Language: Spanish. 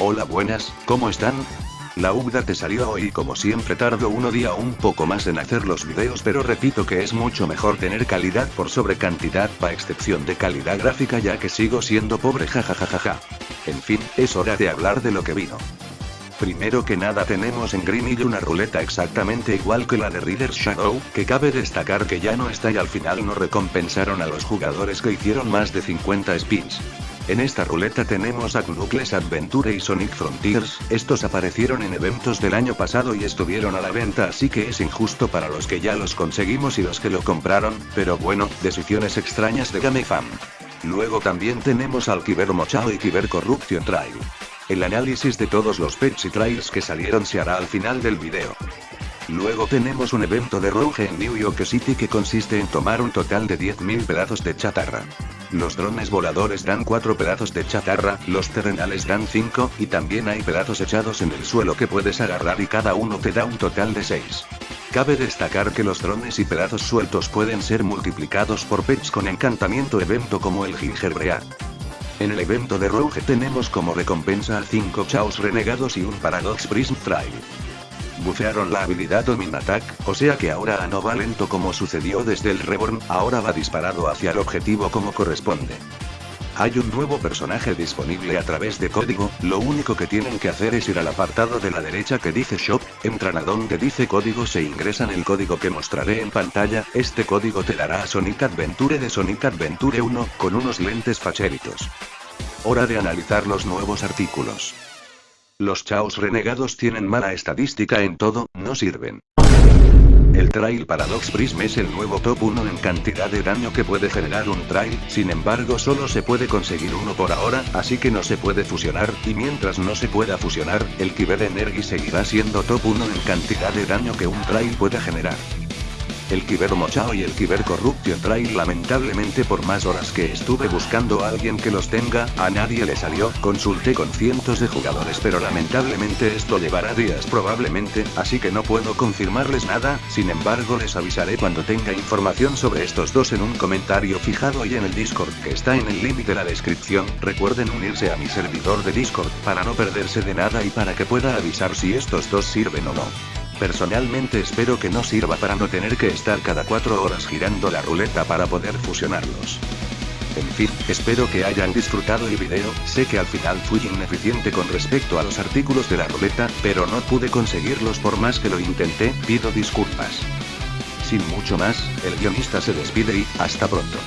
Hola buenas, ¿cómo están? La UGDA te salió hoy como siempre tardo uno día un poco más en hacer los videos pero repito que es mucho mejor tener calidad por sobre cantidad pa excepción de calidad gráfica ya que sigo siendo pobre jajajajaja. En fin, es hora de hablar de lo que vino. Primero que nada tenemos en Green una ruleta exactamente igual que la de Reader Shadow, que cabe destacar que ya no está y al final no recompensaron a los jugadores que hicieron más de 50 spins. En esta ruleta tenemos a Knuckles Adventure y Sonic Frontiers, estos aparecieron en eventos del año pasado y estuvieron a la venta así que es injusto para los que ya los conseguimos y los que lo compraron, pero bueno, decisiones extrañas de GameFam. Luego también tenemos al Kiber Mochao y Kiber Corruption Trail. El análisis de todos los pets y trails que salieron se hará al final del video. Luego tenemos un evento de Rogue en New York City que consiste en tomar un total de 10.000 pedazos de chatarra. Los drones voladores dan 4 pedazos de chatarra, los terrenales dan 5, y también hay pedazos echados en el suelo que puedes agarrar y cada uno te da un total de 6. Cabe destacar que los drones y pedazos sueltos pueden ser multiplicados por pets con encantamiento evento como el Gingerbread. En el evento de Rogue tenemos como recompensa a 5 chaos renegados y un Paradox Prism Trail. Bufearon la habilidad Domin Attack, o sea que ahora no va lento como sucedió desde el Reborn, ahora va disparado hacia el objetivo como corresponde. Hay un nuevo personaje disponible a través de código, lo único que tienen que hacer es ir al apartado de la derecha que dice Shop, entran a donde dice códigos e ingresan el código que mostraré en pantalla, este código te dará a Sonic Adventure de Sonic Adventure 1, con unos lentes facheritos. Hora de analizar los nuevos artículos. Los chaos renegados tienen mala estadística en todo, no sirven. El Trail Paradox Prism es el nuevo top 1 en cantidad de daño que puede generar un trail, sin embargo solo se puede conseguir uno por ahora, así que no se puede fusionar, y mientras no se pueda fusionar, el Kyber Energy seguirá siendo top 1 en cantidad de daño que un trail pueda generar. El Kiber Mochao y el Kiber Corruption Trail lamentablemente por más horas que estuve buscando a alguien que los tenga, a nadie le salió, consulté con cientos de jugadores pero lamentablemente esto llevará días probablemente, así que no puedo confirmarles nada, sin embargo les avisaré cuando tenga información sobre estos dos en un comentario fijado y en el Discord que está en el link de la descripción, recuerden unirse a mi servidor de Discord para no perderse de nada y para que pueda avisar si estos dos sirven o no. Personalmente espero que no sirva para no tener que estar cada 4 horas girando la ruleta para poder fusionarlos. En fin, espero que hayan disfrutado el video, sé que al final fui ineficiente con respecto a los artículos de la ruleta, pero no pude conseguirlos por más que lo intenté, pido disculpas. Sin mucho más, el guionista se despide y, hasta pronto.